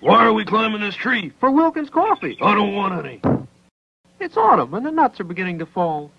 Why are we climbing this tree? For Wilkins coffee. I don't want any. It's autumn and the nuts are beginning to fall.